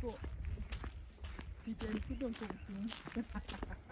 不，一点不动动心，哈哈哈哈。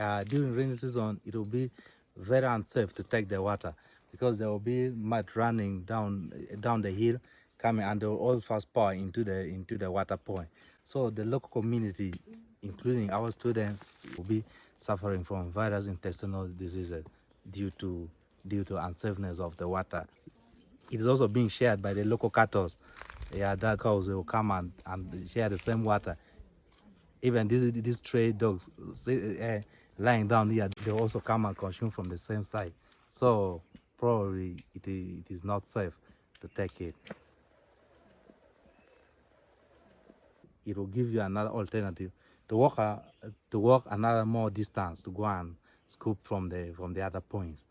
Uh, during rainy season, it will be very unsafe to take the water because there will be mud running down down the hill, coming and they will all fast pour into the into the water point. So the local community, including our students, will be suffering from various intestinal diseases due to due to unsafeness of the water. It is also being shared by the local cattle. Yeah, that cows will come and, and share the same water even these these stray dogs uh, lying down here they also come and consume from the same side. So probably it it is not safe to take it. It will give you another alternative to walk a, to walk another more distance to go and scoop from the from the other points